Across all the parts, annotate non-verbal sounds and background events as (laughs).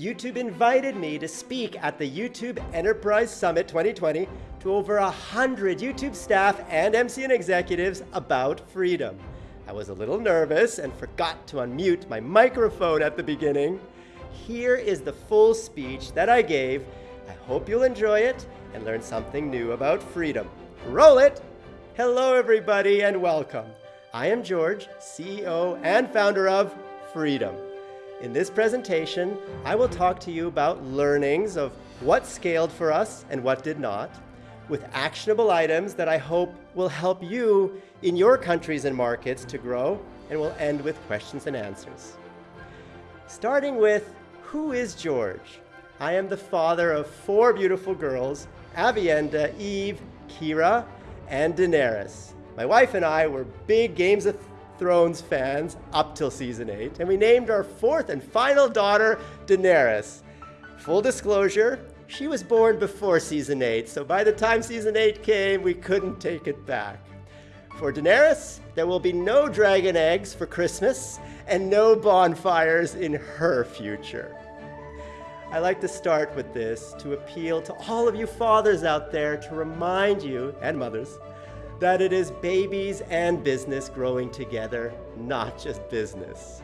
YouTube invited me to speak at the YouTube Enterprise Summit 2020 to over 100 YouTube staff and MCN executives about freedom. I was a little nervous and forgot to unmute my microphone at the beginning. Here is the full speech that I gave. I hope you'll enjoy it and learn something new about freedom. Roll it! Hello everybody and welcome. I am George, CEO and founder of Freedom. In this presentation, I will talk to you about learnings of what scaled for us and what did not, with actionable items that I hope will help you in your countries and markets to grow, and we'll end with questions and answers. Starting with, who is George? I am the father of four beautiful girls, Avienda, Eve, Kira, and Daenerys. My wife and I were big Games of Thrones fans up till season 8, and we named our fourth and final daughter Daenerys. Full disclosure, she was born before season 8, so by the time season 8 came, we couldn't take it back. For Daenerys, there will be no dragon eggs for Christmas and no bonfires in her future. I like to start with this to appeal to all of you fathers out there to remind you, and mothers, that it is babies and business growing together, not just business.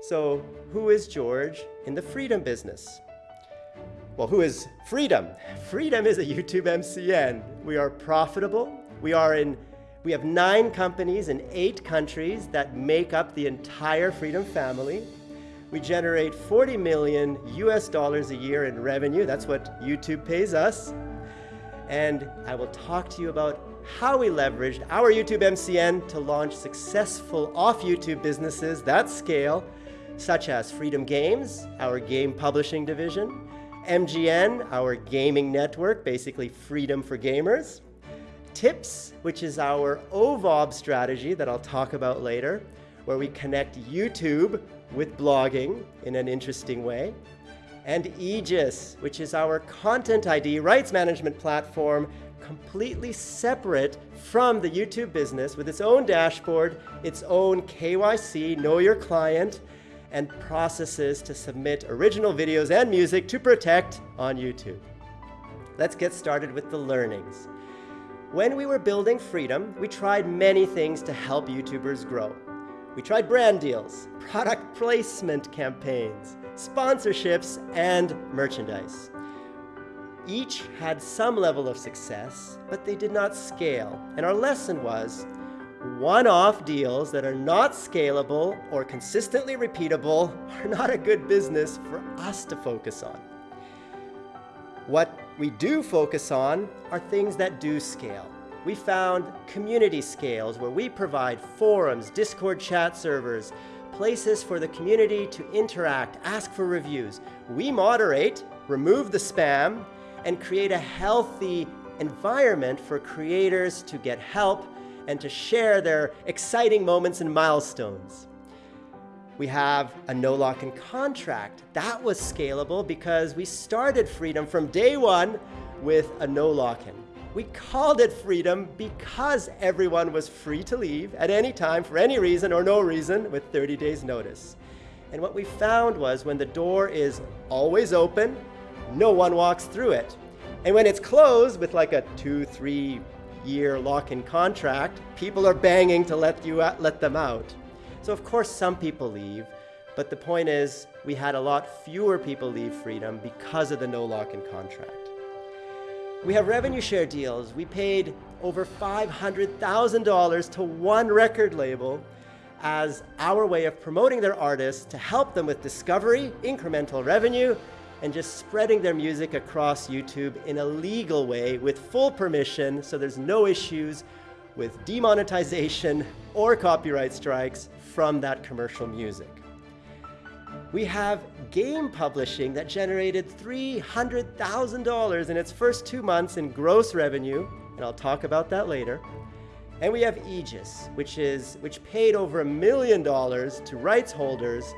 So who is George in the freedom business? Well, who is Freedom? (laughs) Freedom is a YouTube MCN. We are profitable. We are in we have nine companies in eight countries that make up the entire Freedom family. We generate 40 million US dollars a year in revenue. That's what YouTube pays us. And I will talk to you about how we leveraged our YouTube MCN to launch successful off-YouTube businesses that scale, such as Freedom Games, our game publishing division, MGN, our gaming network, basically freedom for gamers, Tips, which is our OVOB strategy that I'll talk about later, where we connect YouTube with blogging in an interesting way, and Aegis, which is our Content ID rights management platform completely separate from the YouTube business with its own dashboard, its own KYC, know your client, and processes to submit original videos and music to protect on YouTube. Let's get started with the learnings. When we were building Freedom, we tried many things to help YouTubers grow. We tried brand deals, product placement campaigns, sponsorships, and merchandise. Each had some level of success, but they did not scale. And our lesson was, one-off deals that are not scalable or consistently repeatable (laughs) are not a good business for us to focus on. What we do focus on are things that do scale. We found community scales where we provide forums, Discord chat servers, places for the community to interact, ask for reviews. We moderate, remove the spam, and create a healthy environment for creators to get help and to share their exciting moments and milestones. We have a no lock-in contract. That was scalable because we started Freedom from day one with a no lock-in. We called it Freedom because everyone was free to leave at any time for any reason or no reason with 30 days notice. And what we found was when the door is always open, no one walks through it. And when it's closed with like a two, three year lock-in contract, people are banging to let, you out, let them out. So of course some people leave, but the point is we had a lot fewer people leave Freedom because of the no lock-in contract. We have revenue share deals. We paid over $500,000 to one record label as our way of promoting their artists to help them with discovery, incremental revenue, and just spreading their music across YouTube in a legal way with full permission so there's no issues with demonetization or copyright strikes from that commercial music. We have game publishing that generated $300,000 in its first two months in gross revenue, and I'll talk about that later. And we have Aegis, which, is, which paid over a million dollars to rights holders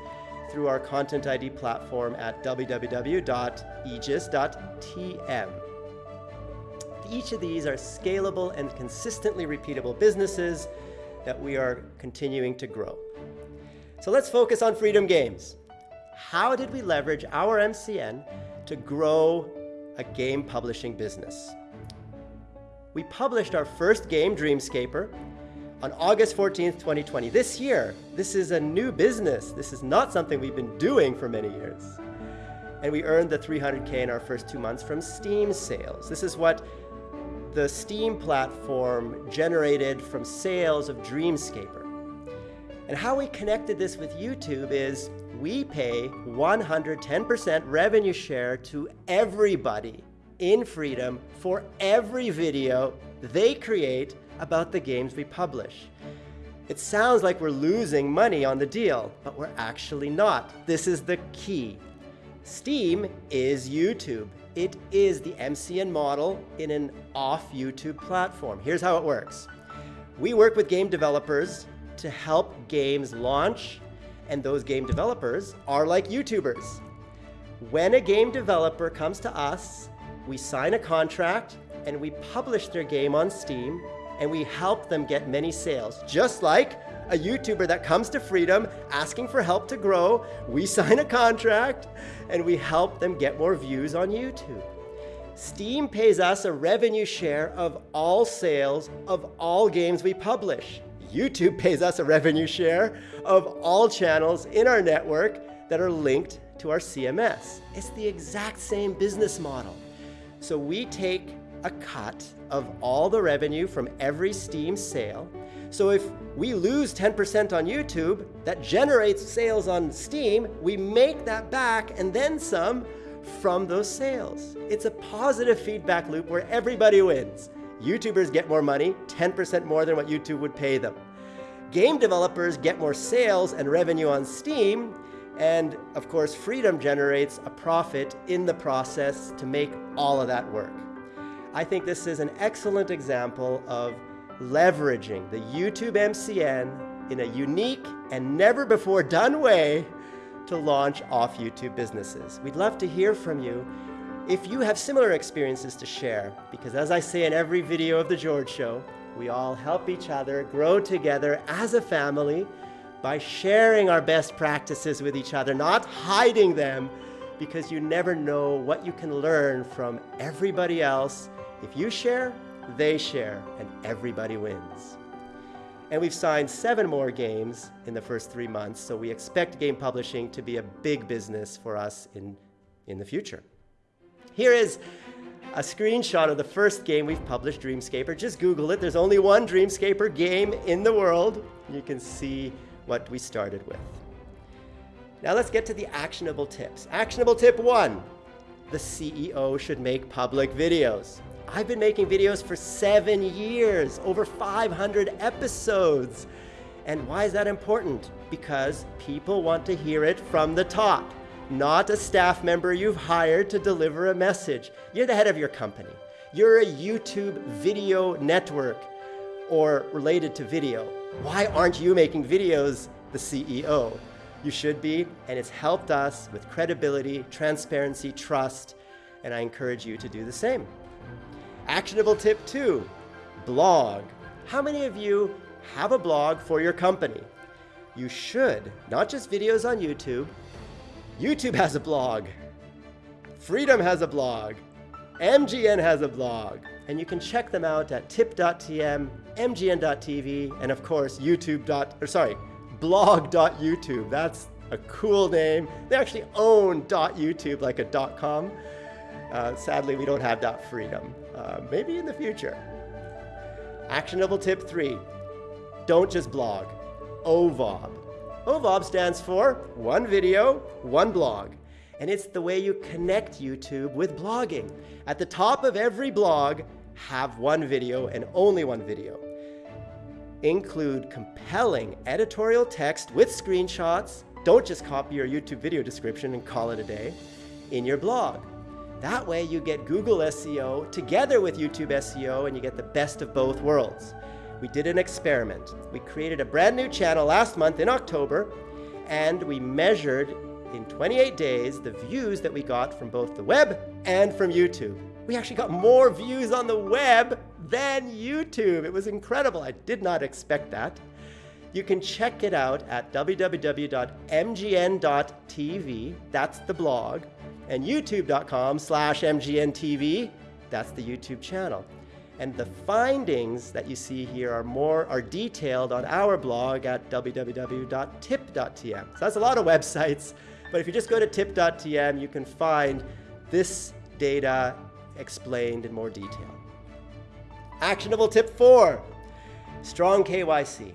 through our Content ID platform at www.aegis.tm. Each of these are scalable and consistently repeatable businesses that we are continuing to grow. So let's focus on Freedom Games. how did we leverage our MCN to grow a game publishing business? We published our first game, Dreamscaper, on August 14th, 2020. This year, this is a new business. This is not something we've been doing for many years. And we earned the 300K in our first two months from Steam sales. This is what the Steam platform generated from sales of Dreamscaper. And how we connected this with YouTube is we pay 110% revenue share to everybody in Freedom for every video they create about the games we publish. It sounds like we're losing money on the deal, but we're actually not. This is the key. Steam is YouTube. It is the MCN model in an off YouTube platform. Here's how it works. We work with game developers to help games launch, and those game developers are like YouTubers. When a game developer comes to us, we sign a contract and we publish their game on Steam and we help them get many sales. Just like a YouTuber that comes to Freedom asking for help to grow, we (laughs) sign a contract and we help them get more views on YouTube. Steam pays us a revenue share of all sales of all games we publish. YouTube pays us a revenue share of all channels in our network that are linked to our CMS. It's the exact same business model. So we take a cut of all the revenue from every Steam sale. So if we lose 10% on YouTube, that generates sales on Steam, we make that back and then some from those sales. It's a positive feedback loop where everybody wins. YouTubers get more money, 10% more than what YouTube would pay them. Game developers get more sales and revenue on Steam, and of course, Freedom generates a profit in the process to make all of that work. I think this is an excellent example of leveraging the YouTube MCN in a unique and never before done way to launch off YouTube businesses. We'd love to hear from you if you have similar experiences to share, because as I say in every video of The George Show, we all help each other grow together as a family by sharing our best practices with each other, not hiding them, because you never know what you can learn from everybody else. If you share, they share, and everybody wins. And we've signed seven more games in the first three months, so we expect game publishing to be a big business for us in, in the future. Here is a screenshot of the first game we've published, Dreamscaper. Just Google it. There's only one Dreamscaper game in the world. You can see what we started with. Now let's get to the actionable tips. Actionable tip one, the CEO should make public videos. I've been making videos for seven years, over 500 episodes. And why is that important? Because people want to hear it from the top not a staff member you've hired to deliver a message. You're the head of your company. You're a YouTube video network or related to video. Why aren't you making videos the CEO? You should be, and it's helped us with credibility, transparency, trust, and I encourage you to do the same. Actionable tip two, blog. How many of you have a blog for your company? You should, not just videos on YouTube, YouTube has a blog. Freedom has a blog. MGN has a blog. And you can check them out at tip.tm, mgn.tv, and of course, YouTube. Or sorry, blog.youtube. That's a cool name. They actually own .youtube like a .com. Uh, sadly, we don't have that .freedom. Uh, maybe in the future. Actionable tip three, don't just blog, OVOB. OVOB stands for One Video, One Blog. And it's the way you connect YouTube with blogging. At the top of every blog, have one video and only one video. Include compelling editorial text with screenshots. Don't just copy your YouTube video description and call it a day in your blog. That way you get Google SEO together with YouTube SEO and you get the best of both worlds we did an experiment. We created a brand new channel last month in October, and we measured in 28 days the views that we got from both the web and from YouTube. We actually got more views on the web than YouTube. It was incredible. I did not expect that. You can check it out at www.mgn.tv, that's the blog, and youtube.com slash mgntv, that's the YouTube channel. And the findings that you see here are more are detailed on our blog at www.tip.tm. So that's a lot of websites, but if you just go to tip.tm, you can find this data explained in more detail. Actionable tip four, strong KYC.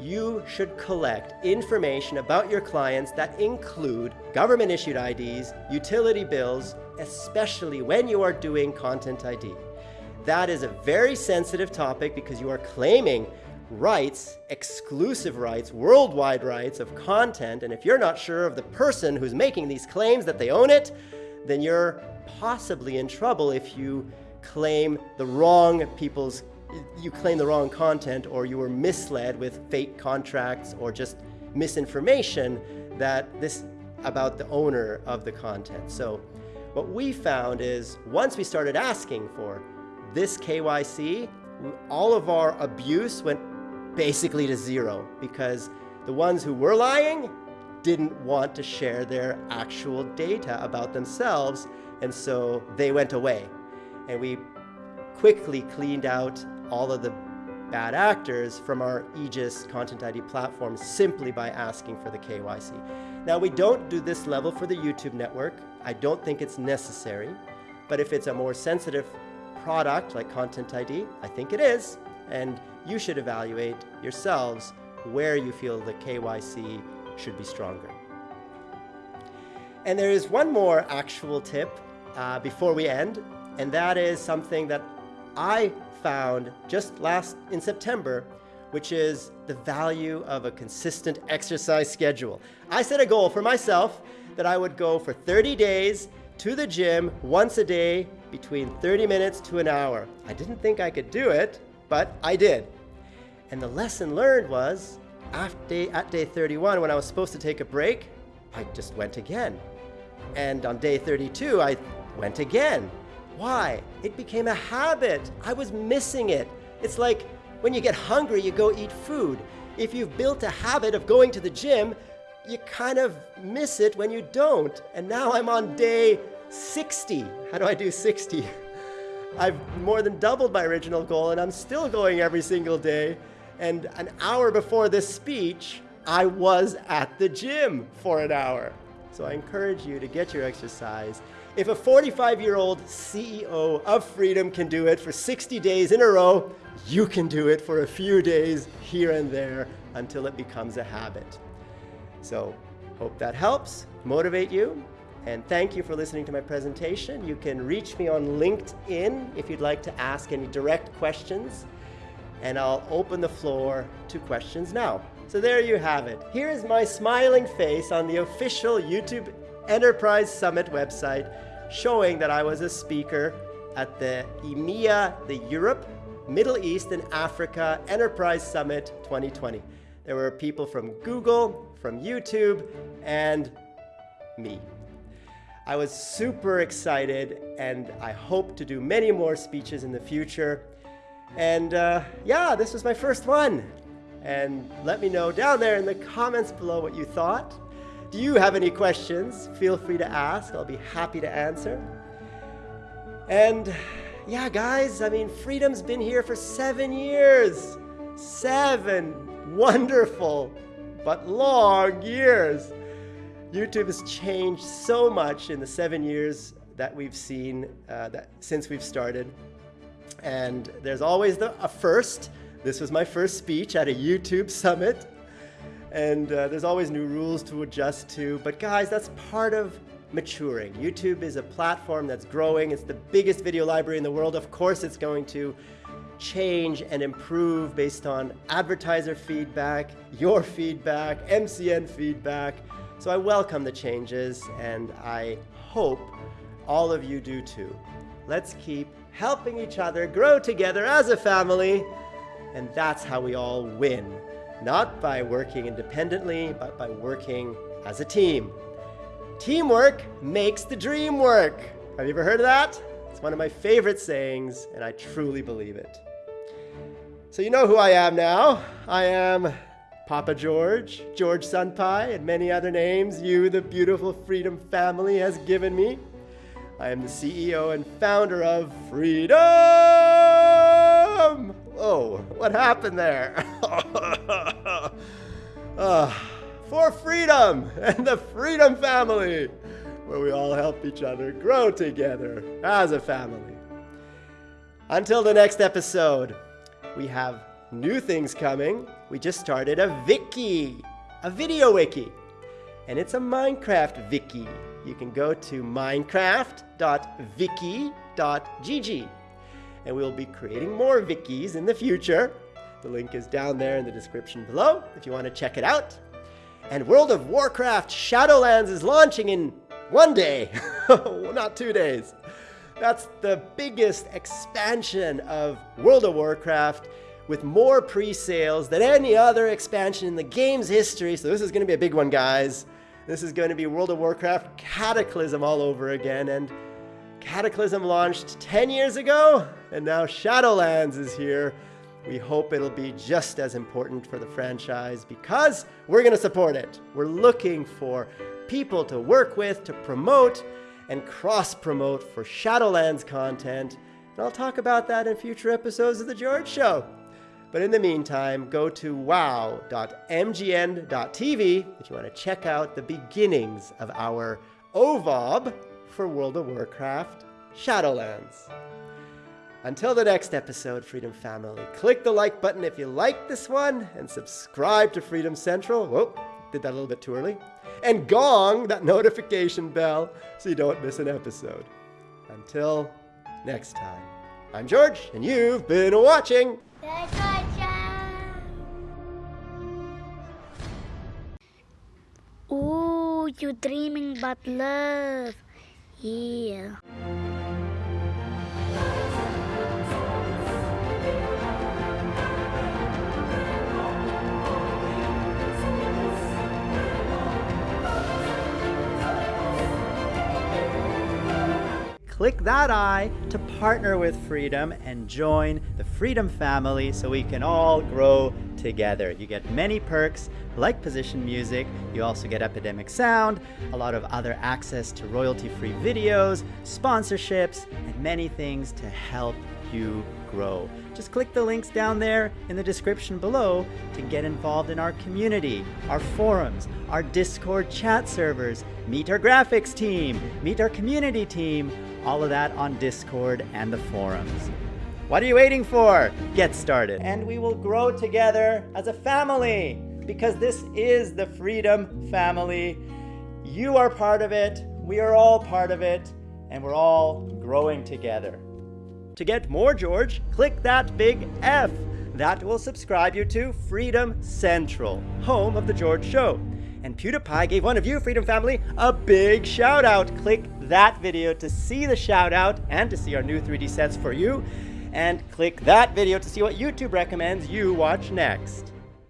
You should collect information about your clients that include government issued IDs, utility bills, especially when you are doing Content ID. That is a very sensitive topic because you are claiming rights, exclusive rights, worldwide rights of content. And if you're not sure of the person who's making these claims that they own it, then you're possibly in trouble if you claim the wrong people's, you claim the wrong content or you were misled with fake contracts or just misinformation that this about the owner of the content. So what we found is once we started asking for this KYC, all of our abuse went basically to zero because the ones who were lying didn't want to share their actual data about themselves, and so they went away. And we quickly cleaned out all of the bad actors from our Aegis Content ID platform simply by asking for the KYC. Now, we don't do this level for the YouTube network. I don't think it's necessary, but if it's a more sensitive product like Content ID? I think it is. And you should evaluate yourselves where you feel the KYC should be stronger. And there is one more actual tip uh, before we end, and that is something that I found just last in September, which is the value of a consistent exercise schedule. I set a goal for myself that I would go for 30 days to the gym once a day between 30 minutes to an hour. I didn't think I could do it, but I did. And the lesson learned was after, at day 31, when I was supposed to take a break, I just went again. And on day 32, I went again. Why? It became a habit. I was missing it. It's like when you get hungry, you go eat food. If you've built a habit of going to the gym, you kind of miss it when you don't. And now I'm on day 60. How do I do 60? (laughs) I've more than doubled my original goal and I'm still going every single day. And an hour before this speech, I was at the gym for an hour. So I encourage you to get your exercise. If a 45 year old CEO of Freedom can do it for 60 days in a row, you can do it for a few days here and there until it becomes a habit. So, hope that helps motivate you. And thank you for listening to my presentation. You can reach me on LinkedIn if you'd like to ask any direct questions. And I'll open the floor to questions now. So there you have it. Here is my smiling face on the official YouTube Enterprise Summit website showing that I was a speaker at the EMEA, the Europe, Middle East and Africa Enterprise Summit 2020. There were people from Google, from YouTube, and me. I was super excited and I hope to do many more speeches in the future. And uh, yeah, this was my first one. And let me know down there in the comments below what you thought. Do you have any questions? Feel free to ask. I'll be happy to answer. And yeah, guys, I mean, freedom's been here for seven years. Seven wonderful but long years. YouTube has changed so much in the seven years that we've seen uh, that since we've started. And there's always the, a first. This was my first speech at a YouTube summit. And uh, there's always new rules to adjust to. But guys, that's part of maturing. YouTube is a platform that's growing. It's the biggest video library in the world. Of course, it's going to change and improve based on advertiser feedback, your feedback, MCN feedback. So I welcome the changes and I hope all of you do too. Let's keep helping each other grow together as a family and that's how we all win. Not by working independently, but by working as a team. Teamwork makes the dream work. Have you ever heard of that? It's one of my favorite sayings, and I truly believe it. So you know who I am now. I am Papa George, George Senpai, and many other names you, the beautiful Freedom family, has given me. I am the CEO and founder of Freedom! Oh, what happened there? uh, (laughs) for freedom and the Freedom family, where we all help each other grow together as a family. Until the next episode, we have new things coming. We just started a wiki, a video wiki, and it's a Minecraft wiki. You can go to minecraft.wiki.gg and we'll be creating more wikis in the future. The link is down there in the description below if you want to check it out. And World of Warcraft Shadowlands is launching in one day, (laughs) not two days. That's the biggest expansion of World of Warcraft with more pre-sales than any other expansion in the game's history. So this is going to be a big one, guys. This is going to be World of Warcraft Cataclysm all over again. And Cataclysm launched 10 years ago, and now Shadowlands is here. We hope it'll be just as important for the franchise because we're going to support it. We're looking for people to work with, to promote, and cross-promote for Shadowlands content. And I'll talk about that in future episodes of The George Show. But in the meantime, go to wow.mgn.tv if you want to check out the beginnings of our OVOB for World of Warcraft Shadowlands. Until the next episode, Freedom Family, click the like button if you like this one and subscribe to Freedom Central. Whoa, did that a little bit too early and gong that notification bell so you don't miss an episode. Until next time, I'm George, and you've been watching. Ooh, you dreaming about love. Yeah. Click that I to partner with Freedom and join the Freedom family so we can all grow together. You get many perks like position music, you also get Epidemic Sound, a lot of other access to royalty-free videos, sponsorships, and many things to help you grow. Just click the links down there in the description below to get involved in our community, our forums, our Discord chat servers, meet our graphics team, meet our community team, all of that on Discord and the forums. What are you waiting for? Get started. And we will grow together as a family because this is the Freedom Family. You are part of it, we are all part of it, and we're all growing together. To get more George, click that big F. That will subscribe you to Freedom Central, home of The George Show. And PewDiePie gave one of you, Freedom Family, a big shout out. Click that video to see the shout out and to see our new 3D sets for you. And click that video to see what YouTube recommends you watch next.